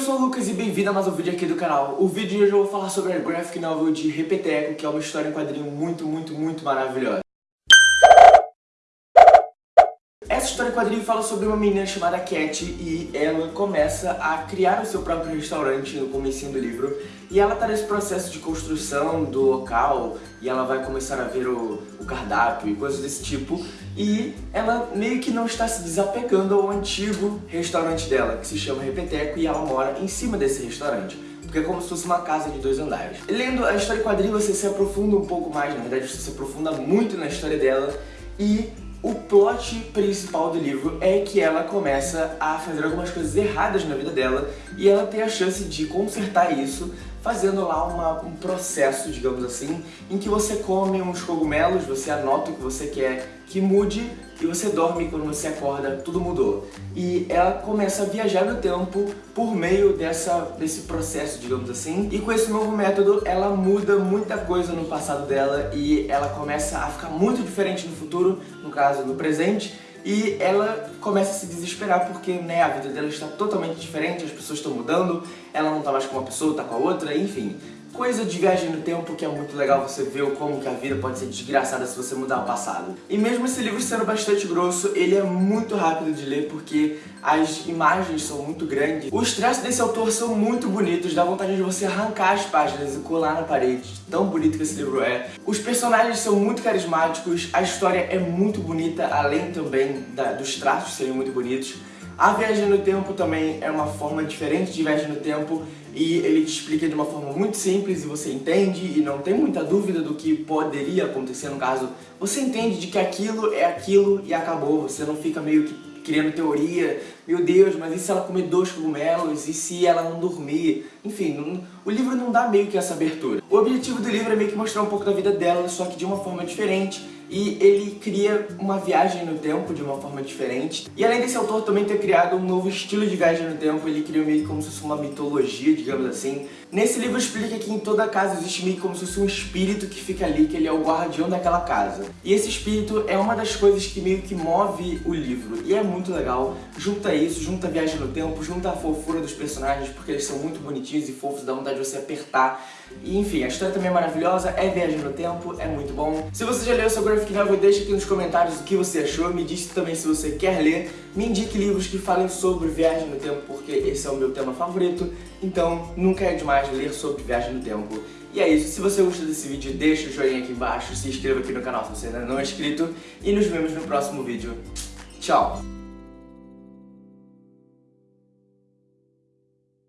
sou o Lucas e bem-vindo a mais um vídeo aqui do canal. O vídeo de hoje eu vou falar sobre a graphic novel de Repeteco, que é uma história em quadrinho muito, muito, muito maravilhosa. Essa história em quadrinho fala sobre uma menina chamada Cat e ela começa a criar o seu próprio restaurante no comecinho do livro e ela tá nesse processo de construção do local e ela vai começar a ver o, o cardápio e coisas desse tipo e ela meio que não está se desapegando ao antigo restaurante dela, que se chama Repeteco e ela mora em cima desse restaurante porque é como se fosse uma casa de dois andares. Lendo a história em quadrinho você se aprofunda um pouco mais, na verdade você se aprofunda muito na história dela e o plot principal do livro é que ela começa a fazer algumas coisas erradas na vida dela e ela tem a chance de consertar isso fazendo lá uma, um processo, digamos assim, em que você come uns cogumelos, você anota o que você quer que mude e você dorme quando você acorda tudo mudou. E ela começa a viajar no tempo por meio dessa, desse processo, digamos assim. E com esse novo método, ela muda muita coisa no passado dela e ela começa a ficar muito diferente no futuro, no caso, no presente. E ela começa a se desesperar porque né, a vida dela está totalmente diferente, as pessoas estão mudando, ela não está mais com uma pessoa, está com a outra, enfim coisa de viagem no tempo que é muito legal você ver como que a vida pode ser desgraçada se você mudar o passado. E mesmo esse livro sendo bastante grosso, ele é muito rápido de ler porque as imagens são muito grandes. Os traços desse autor são muito bonitos, dá vontade de você arrancar as páginas e colar na parede, tão bonito que esse livro é. Os personagens são muito carismáticos, a história é muito bonita, além também da, dos traços serem muito bonitos. A viagem no tempo também é uma forma diferente de viagem no tempo e ele te explica de uma forma muito simples e você entende e não tem muita dúvida do que poderia acontecer no caso. Você entende de que aquilo é aquilo e acabou, você não fica meio que criando teoria, meu Deus, mas e se ela comer dois cogumelos? E se ela não dormir? Enfim, não, o livro não dá meio que essa abertura. O objetivo do livro é meio que mostrar um pouco da vida dela, só que de uma forma diferente, e ele cria uma viagem no tempo de uma forma diferente. E além desse autor também ter criado um novo estilo de viagem no tempo, ele criou meio como se fosse uma mitologia, digamos assim. Nesse livro explica que em toda casa existe meio como se fosse um espírito que fica ali, que ele é o guardião daquela casa. E esse espírito é uma das coisas que meio que move o livro, e é muito legal. Junta isso, junta a viagem no tempo, junta a fofura dos personagens, porque eles são muito bonitinhos e fofos, dá vontade de você apertar. E enfim, a história também é maravilhosa, é viagem no tempo, é muito bom. Se você já leu seu graphic novel, deixa aqui nos comentários o que você achou, me diz também se você quer ler, me indique livros que falem sobre viagem no tempo, porque esse é o meu tema favorito, então nunca é demais ler sobre viagem no tempo. E é isso, se você gostou desse vídeo, deixa o joinha aqui embaixo, se inscreva aqui no canal se você ainda não é inscrito, e nos vemos no próximo vídeo. Tchau!